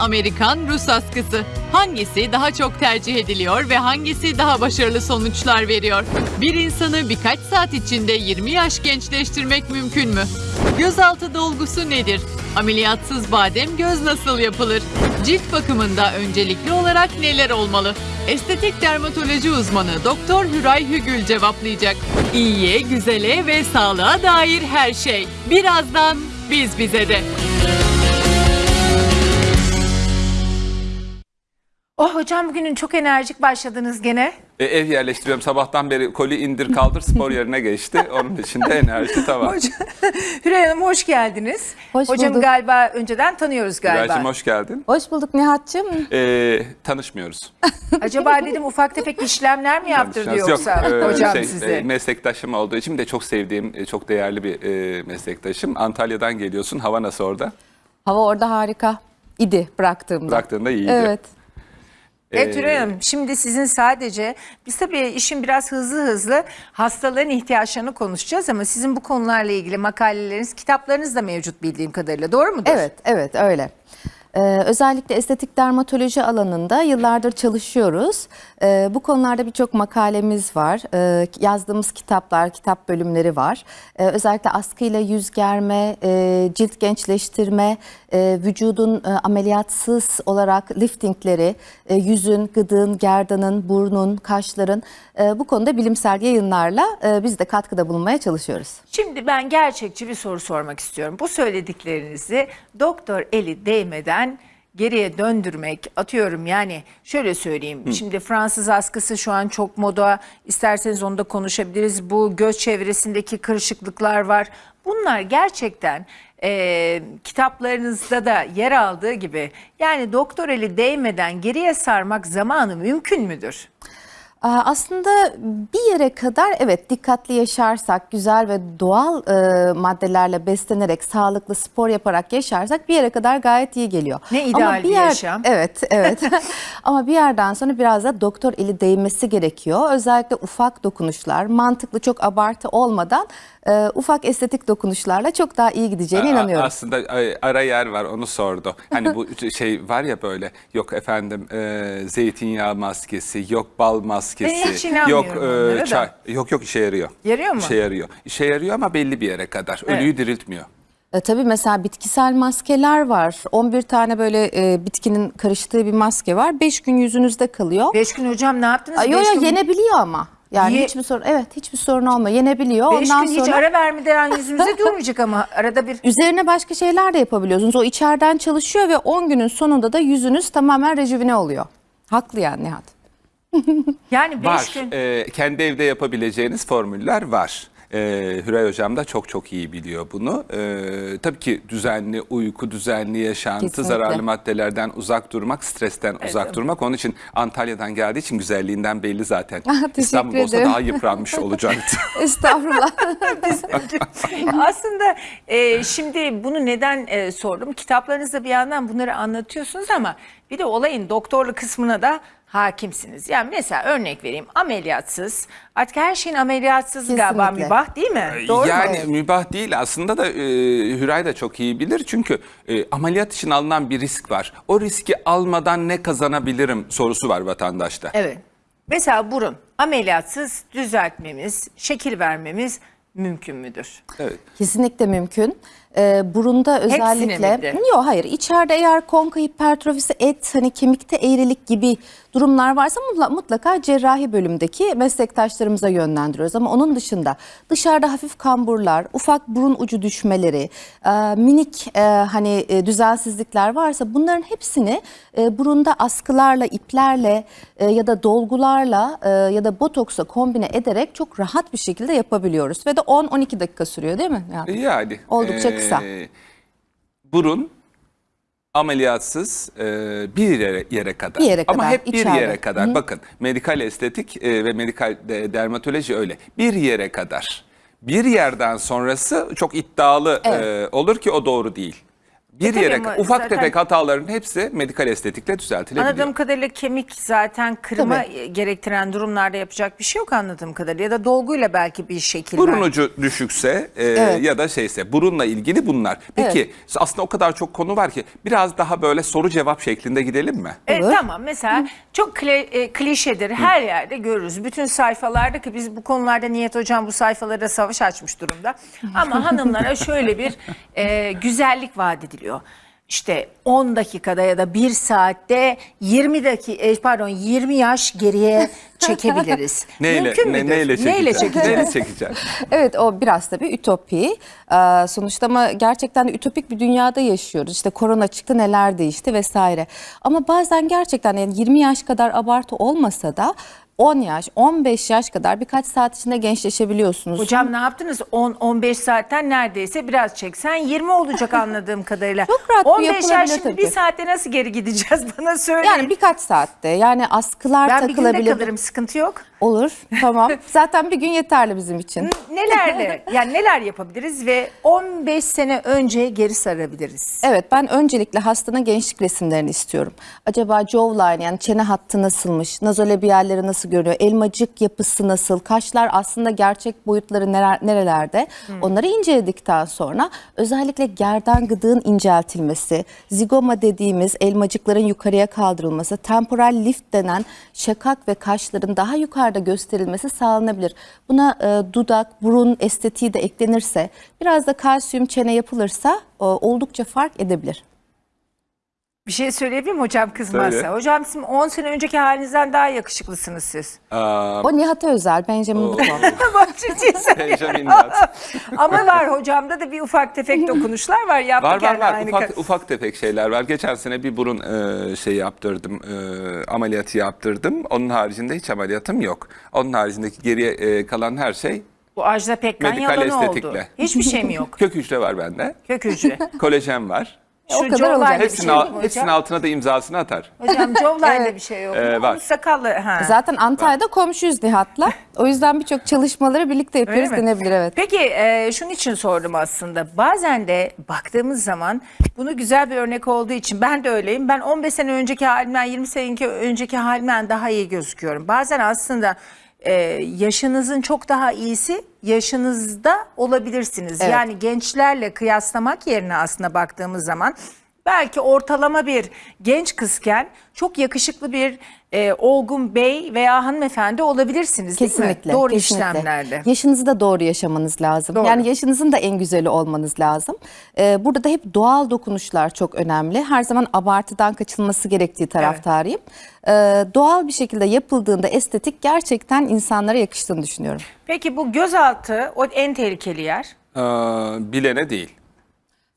Amerikan Rus askısı. Hangisi daha çok tercih ediliyor ve hangisi daha başarılı sonuçlar veriyor? Bir insanı birkaç saat içinde 20 yaş gençleştirmek mümkün mü? Gözaltı dolgusu nedir? Ameliyatsız badem göz nasıl yapılır? Cilt bakımında öncelikli olarak neler olmalı? Estetik dermatoloji uzmanı Doktor Hüray Hügül cevaplayacak. İyiye, güzele ve sağlığa dair her şey. Birazdan biz bize de. Oh hocam bugünün çok enerjik başladınız gene. E, ev yerleştiriyorum. Sabahtan beri koli indir kaldır spor yerine geçti. Onun için de enerji tamam. Hocam, Hürey Hanım hoş geldiniz. Hoş Hocam bulduk. galiba önceden tanıyoruz galiba. Gülaycığım hoş geldin. Hoş bulduk Nihat'cığım. E, tanışmıyoruz. Acaba dedim ufak tefek işlemler mi yaptırdı yoksa e, hocam şey, size? e, meslektaşım olduğu için de çok sevdiğim, e, çok değerli bir e, meslektaşım. Antalya'dan geliyorsun. Hava nasıl orada? Hava orada harika idi bıraktığımda. Bıraktığında iyiydi. Evet. Evet Hürey Hanım şimdi sizin sadece biz tabii işin biraz hızlı hızlı hastaların ihtiyaçlarını konuşacağız ama sizin bu konularla ilgili makaleleriniz, kitaplarınız da mevcut bildiğim kadarıyla doğru mudur? Evet, evet öyle. Ee, özellikle estetik dermatoloji alanında yıllardır çalışıyoruz. Ee, bu konularda birçok makalemiz var. Ee, yazdığımız kitaplar, kitap bölümleri var. Ee, özellikle askıyla yüz germe, e, cilt gençleştirme, e, vücudun e, ameliyatsız olarak liftingleri, yüzün, gıdığın, gerdanın, burnun, kaşların bu konuda bilimsel yayınlarla e, biz de katkıda bulunmaya çalışıyoruz. Şimdi ben gerçekçi bir soru sormak istiyorum. Bu söylediklerinizi doktor eli değmeden geriye döndürmek atıyorum yani şöyle söyleyeyim. Şimdi Fransız askısı şu an çok moda. İsterseniz onu da konuşabiliriz. Bu göz çevresindeki kırışıklıklar var. Bunlar gerçekten e, kitaplarınızda da yer aldığı gibi yani doktor eli değmeden geriye sarmak zamanı mümkün müdür? Aa, Aslında bir yere kadar evet dikkatli yaşarsak, güzel ve doğal e, maddelerle beslenerek, sağlıklı spor yaparak yaşarsak bir yere kadar gayet iyi geliyor. Ne ideal bir yaşam. Evet, evet. Ama bir yerden sonra biraz da doktor eli değmesi gerekiyor. Özellikle ufak dokunuşlar, mantıklı çok abartı olmadan e, ufak estetik dokunuşlarla çok daha iyi gideceğine A- inanıyorum. Aslında ara yer var onu sordu. Hani bu şey var ya böyle yok efendim e, zeytinyağı maskesi, yok bal maskesi, Ben hiç yok da. çay, yok yok işe yarıyor. Yarıyor mu? İşe yarıyor. İşe yarıyor ama belli bir yere kadar. Ölüyü diriltmiyor. E, tabii mesela bitkisel maskeler var. 11 tane böyle e, bitkinin karıştığı bir maske var. 5 gün yüzünüzde kalıyor. Beş gün hocam ne yaptınız? Ay, yo, Beş yo, gün- yenebiliyor ama. Yani Ye- hiçbir sorun evet hiçbir sorun olmuyor. Yenebiliyor. Beş Ondan gün hiç sonra ara vermeden yüzümüze durmayacak ama arada bir üzerine başka şeyler de yapabiliyorsunuz. O içeriden çalışıyor ve 10 günün sonunda da yüzünüz tamamen rejivine oluyor. Haklı yani Nihat. yani beş Var. gün E, kendi evde yapabileceğiniz formüller var. E, Hüray Hocam da çok çok iyi biliyor bunu. E, tabii ki düzenli uyku, düzenli yaşantı, Kesinlikle. zararlı maddelerden uzak durmak, stresten uzak durmak. Onun için Antalya'dan geldiği için güzelliğinden belli zaten. Ah, teşekkür İstanbul'da olsa ederim. daha yıpranmış olacaktı. Estağfurullah. aslında e, şimdi bunu neden e, sordum? Kitaplarınızda bir yandan bunları anlatıyorsunuz ama bir de olayın doktorlu kısmına da hakimsiniz. Yani mesela örnek vereyim ameliyatsız artık her şeyin ameliyatsız galiba Kesinlikle. mübah değil mi? Doğru yani mu? mübah değil aslında da e, Hüray da çok iyi bilir. Çünkü e, ameliyat için alınan bir risk var. O riski almadan ne kazanabilirim sorusu var vatandaşta. Evet. Mesela burun ameliyatsız düzeltmemiz, şekil vermemiz mümkün müdür? Evet. Kesinlikle mümkün. Ee, burunda özellikle yok hayır içeride eğer konka hipertrofisi et hani kemikte eğrilik gibi durumlar varsa mutla- mutlaka cerrahi bölümdeki meslektaşlarımıza yönlendiriyoruz ama onun dışında dışarıda hafif kamburlar, ufak burun ucu düşmeleri, e, minik e, hani e, düzensizlikler varsa bunların hepsini e, burunda askılarla, iplerle e, ya da dolgularla e, ya da botoksla kombine ederek çok rahat bir şekilde yapabiliyoruz ve de 10-12 dakika sürüyor değil mi? Yani. Yani Oldukça kısa. Burun ameliyatsız e, bir yere, yere kadar. Bir yere Ama kadar, hep bir içeride. yere kadar. Bakın medikal estetik e, ve medikal de- dermatoloji öyle. Bir yere kadar. Bir yerden sonrası çok iddialı e, olur ki o doğru değil. Bir tabii yere ufak zaten- tefek hataların hepsi medikal estetikle düzeltilebiliyor. Anladığım kadarıyla kemik zaten kırma gerektiren durumlarda yapacak bir şey yok anladığım kadarıyla. Ya da dolguyla belki bir şekil Burun ucu düşükse e, Evet. ya da şeyse burunla ilgili bunlar. Peki aslında o kadar çok konu var ki biraz daha böyle soru cevap şeklinde gidelim mi? Evet Olur. tamam mesela çok kli- e, klişedir her yerde görürüz. Bütün sayfalarda ki biz bu konularda Niyet Hocam bu sayfalara savaş açmış durumda. Ama hanımlara şöyle bir e, güzellik vaat ediliyor. İşte 10 dakikada ya da 1 saatte 20 dakika pardon 20 yaş geriye çekebiliriz. Neyle, Mümkün ne, müdür? neyle çekeceğiz? Neyle çekeceğiz? Neyle çekeceğiz? Evet o biraz tabii ütopi. Ee, sonuçta ama gerçekten de ütopik bir dünyada yaşıyoruz. İşte korona çıktı neler değişti vesaire. Ama bazen gerçekten yani 20 yaş kadar abartı olmasa da 10 yaş, 15 yaş kadar birkaç saat içinde gençleşebiliyorsunuz. Hocam ne yaptınız? 10-15 saatten neredeyse biraz çeksen 20 olacak anladığım kadarıyla. Çok rahat bir 15 yapılabilir yaş şimdi tabii bir saatte nasıl geri gideceğiz bana söyleyin. yani birkaç saatte yani askılar ben bir günde takılabilir. kalırım sıkıntı yok. Olur tamam. Zaten bir gün yeterli bizim için. Nelerle yani neler yapabiliriz ve 15 sene önce geri sarabiliriz. Evet ben öncelikle hastanın gençlik resimlerini istiyorum. Acaba jawline yani çene hattı nasılmış, nazolabiyalleri nasıl görünüyor, elmacık yapısı nasıl, kaşlar aslında gerçek boyutları neler, nerelerde onları inceledikten sonra özellikle gerdan gıdığın inceltilmesi, zigoma dediğimiz elmacıkların yukarıya kaldırılması, temporal lift denen şakak ve kaşların daha yukarıda gösterilmesi sağlanabilir. Buna e, dudak, burun estetiği de eklenirse, biraz da kalsiyum çene yapılırsa e, oldukça fark edebilir. Bir şey söyleyebilir miyim hocam kızmazsa? Söyle. Hocam sizin 10 sene önceki halinizden daha yakışıklısınız siz. Aa, O Nihat'a özel, Benjamin Button. Bak ciddi söylüyorum. Benjamin Nat. Ama var hocamda da bir ufak tefek dokunuşlar var. Yaptık Var var yani var aynı ufak, ka- ufak tefek şeyler var. Geçen sene bir burun e, şey yaptırdım, e, ameliyatı yaptırdım. Onun haricinde hiç ameliyatım yok. Onun haricindeki geriye e, kalan her şey Bu Ajda Pekkan Medikal yalanı oldu. estetikle. Hiçbir şey mi yok? kök hücre var bende, Kök hücre. kolajen var. O kadar olacak. Hepsinin, şey hepsinin altına da imzasını atar. Hocam jawline'de bir şey yok. Ee, var. Sakallı. Ha. Zaten Antalya'da komşuyuz Nihat'la. O yüzden birçok çalışmaları birlikte yapıyoruz denebilir evet. Peki e, şunun için sordum aslında. Bazen de baktığımız zaman bunu güzel bir örnek olduğu için ben de öyleyim. Ben 15 sene önceki halimden 20 sene önceki halimden daha iyi gözüküyorum. Bazen aslında e, yaşınızın çok daha iyisi yaşınızda olabilirsiniz. Evet. Yani gençlerle kıyaslamak yerine aslında baktığımız zaman belki ortalama bir genç kızken çok yakışıklı bir e, olgun bey veya hanımefendi olabilirsiniz değil mi? Kesinlikle. Doğru kesinlikle. işlemlerde. Yaşınızı da doğru yaşamanız lazım. Doğru. Yani yaşınızın da en güzeli olmanız lazım. Ee, burada da hep doğal dokunuşlar çok önemli. Her zaman abartıdan kaçılması gerektiği taraftarıyım. Ee, doğal bir şekilde yapıldığında estetik gerçekten insanlara yakıştığını düşünüyorum. Peki bu gözaltı o en tehlikeli yer. Ee, bilene değil.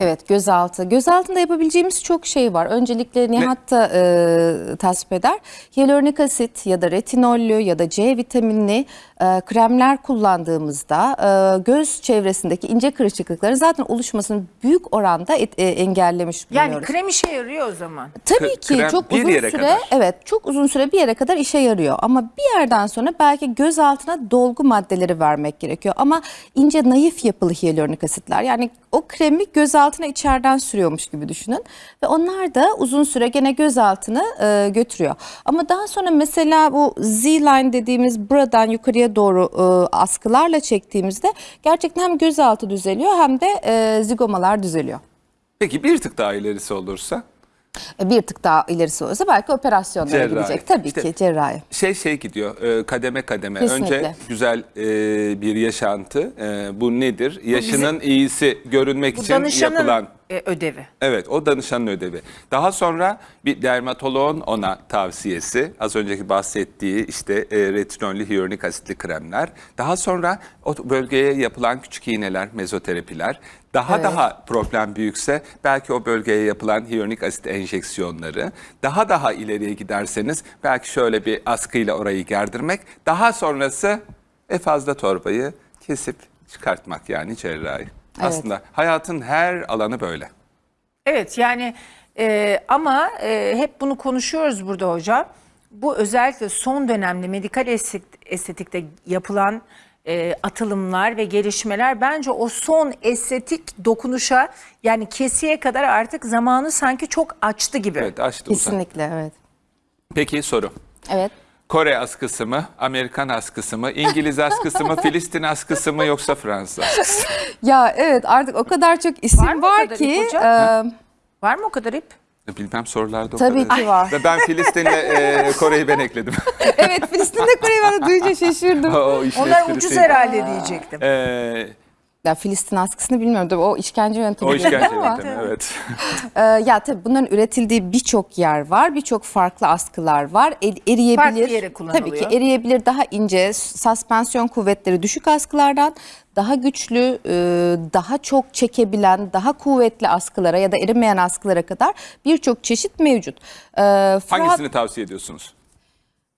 Evet gözaltı. Gözaltında yapabileceğimiz çok şey var. Öncelikle Nihat da e, tasvip eder. Hyaluronik asit ya da retinollü ya da C vitaminli e, kremler kullandığımızda e, göz çevresindeki ince kırışıklıkların zaten oluşmasını büyük oranda et- e, engellemiş Yani bulunuyoruz. krem işe yarıyor o zaman. Tabii K- ki krem çok uzun süre kadar. evet çok uzun süre bir yere kadar işe yarıyor ama bir yerden sonra belki göz altına dolgu maddeleri vermek gerekiyor ama ince naif yapılı hyaluronik asitler yani o kremi göz altına içeriden sürüyormuş gibi düşünün ve onlar da uzun süre gene göz altını e, götürüyor ama daha sonra mesela bu Z-line dediğimiz buradan yukarıya doğru e, askılarla çektiğimizde gerçekten hem göz altı düzeliyor hem de e, zigomalar düzeliyor. Peki bir tık daha ilerisi olursa? E, Bir tık daha ilerisi olursa belki operasyonlara Cerrahi. gidecek. Tabii İşte- ki cerrahi. Şey şey gidiyor e, kademe kademe. Kesinlikle. Önce güzel e, bir yaşantı. E, bu nedir? Yaşının iyisi görünmek Bu için yapılan e, ödevi. Evet o danışanın ödevi. Daha sonra bir dermatoloğun ona tavsiyesi. Az önceki bahsettiği işte e, retinollü hyaluronik asitli kremler. Daha sonra o bölgeye yapılan küçük iğneler, mezoterapiler. Daha Evet. daha problem büyükse belki o bölgeye yapılan hyaluronik asit enjeksiyonları. Daha daha ileriye giderseniz belki şöyle bir askıyla orayı gerdirmek. Daha sonrası e fazla torbayı kesip çıkartmak yani cerrahi. Aslında hayatın her alanı böyle. Evet yani e, ama e, hep bunu konuşuyoruz burada hocam. Bu özellikle son dönemde medikal estetik- estetikte yapılan e, atılımlar ve gelişmeler bence o son estetik dokunuşa yani kesiye kadar artık zamanı sanki çok açtı gibi. Evet açtı uzak. Kesinlikle evet. Peki soru. Evet. Kore askısı mı, Amerikan askısı mı, İngiliz askısı mı, Filistin askısı mı yoksa Fransız askısı? Ya evet artık o kadar çok isim Var var, mı o kadar ki. e, Var mı o kadar ip? Bilmem sorularda o Tabii kadar. ki var. Ve ben Filistin'le e, Kore'yi ben ekledim. evet Filistin'de Kore'yi ben de duyunca şaşırdım. o işin Onlar ucuz herhalde diyecektim. E, Ya Filistin askısını bilmiyorum tabii o işkence yöntemi. o işkence ama, yöntemi evet. e, ya tabii bunların üretildiği birçok yer var. Birçok farklı askılar var. Er- eriyebilir. Farklı yere kullanılıyor. Tabii ki eriyebilir daha ince, suspensiyon kuvvetleri düşük askılardan daha güçlü, e, daha çok çekebilen, daha kuvvetli askılara ya da erimeyen askılara kadar birçok çeşit mevcut. E, Fra- Hangisini tavsiye ediyorsunuz?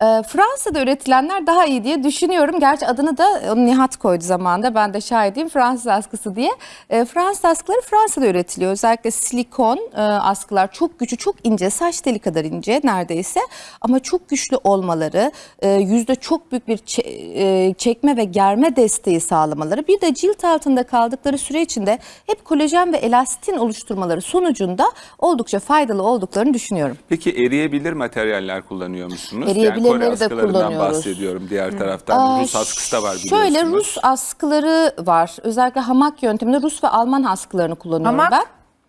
E, Fransa'da üretilenler daha iyi diye düşünüyorum. Gerçi adını da onu Nihat koydu zamanında. Ben de şahidiyim Fransız askısı diye. E, Fransız askıları Fransa'da üretiliyor. Özellikle silikon e, askılar çok güçlü, çok ince, saç teli kadar ince neredeyse. Ama çok güçlü olmaları, e, yüzde çok büyük bir çe- e, çekme ve germe desteği sağlamaları. Bir de cilt altında kaldıkları süre içinde hep kolajen ve elastin oluşturmaları sonucunda oldukça faydalı olduklarını düşünüyorum. Peki eriyebilir materyaller kullanıyor musunuz? Eriyebilirleri yani Kore de askılarından kullanıyoruz. bahsediyorum diğer taraftan. Aa, Rus askısı da var biliyorsunuz. Şöyle Rus askıları var. Özellikle hamak yönteminde Rus ve Alman askılarını kullanıyorum Hamak? ben.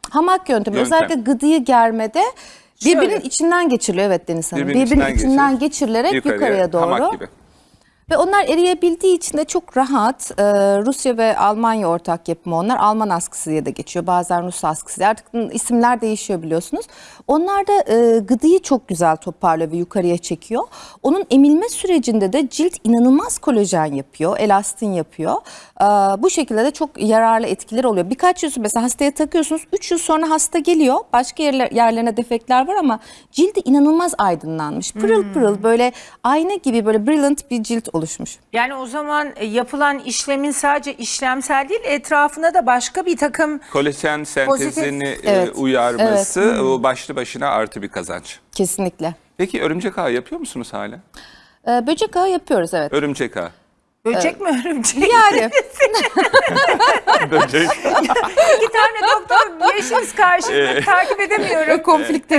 Hamak yöntemi. Yöntem. Özellikle gıdıyı germede birbirinin Şöyle. içinden geçiriliyor evet Deniz Hanım. Birbirinin Birbirinin, içinden içinden geçir. geçirilerek Yukarıya, yukarıya, doğru. Hamak gibi. Ve onlar eriyebildiği için de çok rahat. Ee, Rusya ve Almanya ortak yapımı onlar. Alman askısı diye de geçiyor. Bazen Rus askısı diye. Artık isimler değişiyor biliyorsunuz. Onlar da e, gıdıyı çok güzel toparlıyor ve yukarıya çekiyor. Onun emilme sürecinde de cilt inanılmaz kolajen yapıyor. Elastin yapıyor. Ee, bu şekilde de çok yararlı etkileri oluyor. Birkaç yıl mesela hastaya takıyorsunuz. 3 yıl sonra hasta geliyor. Başka yerler, yerlerine defekler var ama cildi inanılmaz aydınlanmış. Pırıl pırıl böyle ayna gibi böyle brilliant bir cilt oluşmuş. Yani o zaman e, yapılan işlemin sadece işlemsel değil etrafına da başka bir takım Kolajen sentezini e, Evet. uyarması o başlı başına artı bir kazanç. Kesinlikle. Peki örümcek ağı yapıyor musunuz hala? Ee, böcek ağı yapıyoruz evet. Örümcek ağı. Böcek mi örümcek? Yani Böcek. İki tane doktor yaşınız karşımda takip edemiyorum. konflikte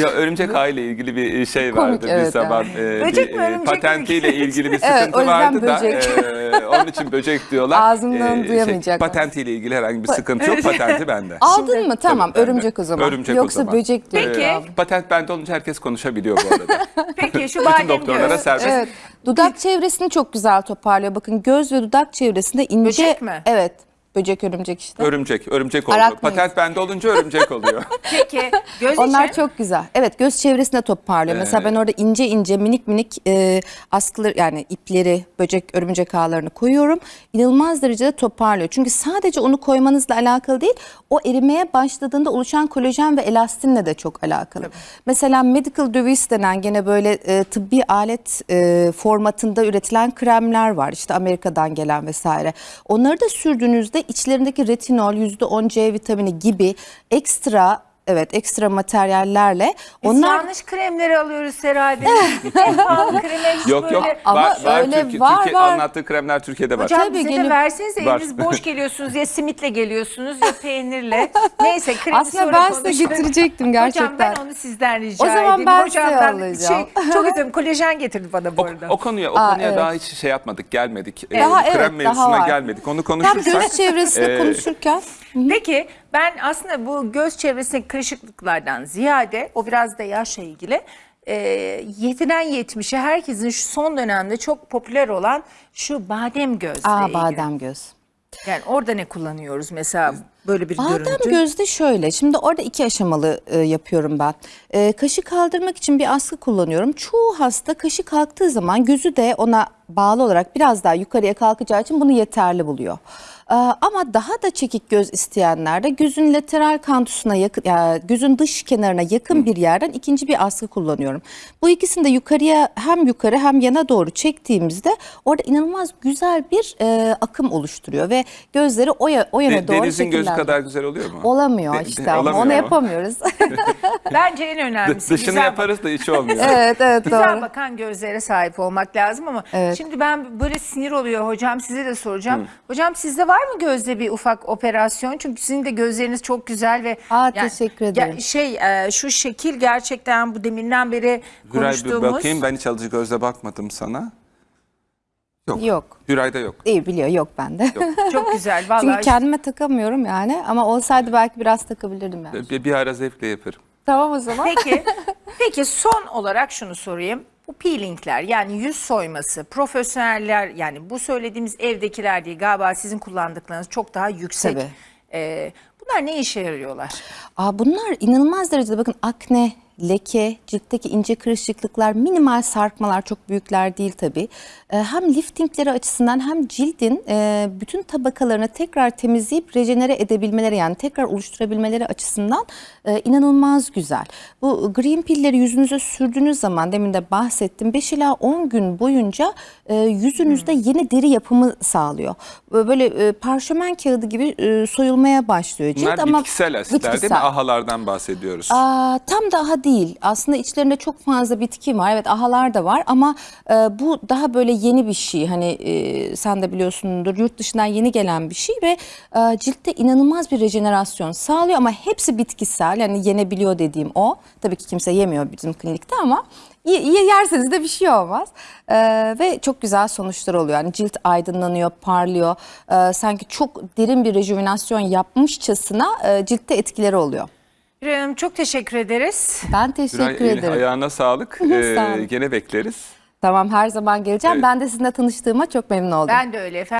ya örümcek ağı ile ilgili bir şey Komik, vardı bir evet, zaman. e, Böcek bir, mi, örümcek mi? patentiyle ilgili bir Evet, sıkıntı o yüzden vardı da e, onun için böcek diyorlar. E, Ağzından duyamayacaklar. patentiyle ilgili herhangi bir sıkıntı yok. Patenti bende. aldın mı? Tamam Tabii, örümcek o zaman. Örümcek o Yoksa zaman. böcek diyor. Peki. E, patent bende olunca herkes konuşabiliyor bu arada. Peki şu Bütün badem doktorlara göz. serbest. Evet. Dudak çevresini çok güzel toparlıyor. Bakın göz ve dudak çevresinde ince. Böcek mi? Evet. Böcek örümcek işte. Örümcek, örümcek oldu. Araknoid. Patent bende olunca örümcek oluyor. Peki göz Onlar için çok güzel. Evet göz çevresinde toparlıyor. Mesela ben orada ince ince minik minik e, askıları yani ipleri, böcek, örümcek ağlarını koyuyorum. İnanılmaz derecede toparlıyor. Çünkü sadece onu koymanızla alakalı değil, o erimeye başladığında oluşan kolajen ve elastinle de çok alakalı. Mesela medical device denen gene böyle e, tıbbi alet e, formatında üretilen kremler var. İşte Amerika'dan gelen vesaire. Onları da sürdüğünüzde içlerindeki retinol, %10 C vitamini gibi ekstra Evet ekstra materyallerle Biz onlar yanlış kremleri alıyoruz kreme hiç yok yok. böyle. Ama var, var, öyle Türkiye, var, Türkiye var. anlattığı kremler Türkiye'de var. Hocam Tabii, bize de gelip- versenize Var. eliniz boş geliyorsunuz ya simitle geliyorsunuz ya peynirle. Neyse kremi Aslında sonra ben size getirecektim Hocam gerçekten. ben onu sizden rica O zaman edeyim. ben Hocamdan size alacağım. Şey, çok üzüldüm kolajen getirdi bana bu O, arada. o konuya o Aa, konuya evet. daha hiç şey yapmadık, gelmedik. Ee, Daha krem evet, daha mevzusuna var. gelmedik. Onu Tam konuşursak göz çevresinde e, konuşurken Peki ben aslında bu göz çevresindeki kırışıklıklardan ziyade o biraz da yaşla ilgili e, 7'den 70'e herkesin şu son dönemde çok popüler olan şu badem gözle aa ilgili. badem göz. Yani orada ne kullanıyoruz mesela böyle bir Badem görüntü? gözde şöyle. Şimdi orada iki aşamalı e, yapıyorum ben. E, kaşı kaldırmak için bir askı kullanıyorum. Çoğu hasta kaşı kalktığı zaman gözü de ona bağlı olarak biraz daha yukarıya kalkacağı için bunu yeterli buluyor. Ee, Ama daha da çekik göz isteyenler de gözün lateral kantusuna yakın, yani gözün dış kenarına yakın bir yerden ikinci bir askı kullanıyorum. Bu ikisini de yukarıya hem yukarı hem yana doğru çektiğimizde orada inanılmaz güzel bir e, akım oluşturuyor ve gözleri o, ya- o yöne De- doğru Deniz'in gözü şekillendiriyor. kadar güzel oluyor mu? Olamıyor De- de- işte ama olamıyor onu mu? yapamıyoruz. Bence en D- önemlisi Dışını güzel yaparız da içi olmuyor. evet evet Güzel doğru. bakan gözlere sahip olmak lazım ama Evet. şimdi ben böyle sinir oluyor hocam size de soracağım. Hocam sizde var mı gözde bir ufak operasyon? Çünkü sizin de gözleriniz çok güzel ve Aa, teşekkür ederim. şey e, şu şekil gerçekten bu deminden beri Güray bir konuştuğumuz bakayım ben hiç alıcı gözle bakmadım sana. Yok. Yok. Hüray'da yok. İyi biliyor yok bende. çok güzel vallahi. Çünkü kendime takamıyorum yani ama olsaydı belki biraz takabilirdim yani. Bir, bir ara zevkle yaparım. Tamam o zaman. Peki, peki son olarak şunu sorayım. Bu peelingler yani yüz soyması profesyoneller yani bu söylediğimiz evdekiler değil galiba sizin kullandıklarınız çok daha yüksek. Tabii. Ee, bunlar ne işe yarıyorlar? Aa, bunlar inanılmaz derecede bakın akne, leke, ciltteki ince kırışıklıklar, minimal sarkmalar çok büyükler değil tabii. Ee, hem liftingleri açısından hem cildin e, bütün tabakalarını tekrar temizleyip rejenere edebilmeleri yani tekrar oluşturabilmeleri açısından e, inanılmaz güzel. Bu green pill'leri yüzünüze sürdüğünüz zaman demin de bahsettim 5 ila 10 gün boyunca e, yüzünüzde yeni deri yapımı sağlıyor. Böyle parşömen kağıdı gibi soyulmaya başlıyor cilt Bunlar ama bitkisel asitler değil mi? bitkisel. Ahalardan bahsediyoruz. Aa, tam daha değil. Aslında içlerinde çok fazla bitki var. Evet ahalar da var ama e, bu daha böyle yeni bir şey. Hani e, sen de biliyorsundur yurt dışından yeni gelen bir şey ve e, ciltte inanılmaz bir rejenerasyon sağlıyor ama hepsi bitkisel. Yani yenebiliyor dediğim o. Tabii ki kimse yemiyor bizim klinikte ama yerseniz de bir şey olmaz. E, ve çok güzel sonuçlar oluyor. Yani cilt aydınlanıyor, parlıyor. E, sanki çok derin bir rejuvenasyon yapmışçasına e, ciltte etkileri oluyor. Hanım çok teşekkür ederiz. Ben teşekkür el- ederim. ayağına sağlık. Sağ Ee, gene bekleriz. Tamam her zaman geleceğim. Ben de sizinle tanıştığıma çok memnun oldum. Ben de öyle efendim.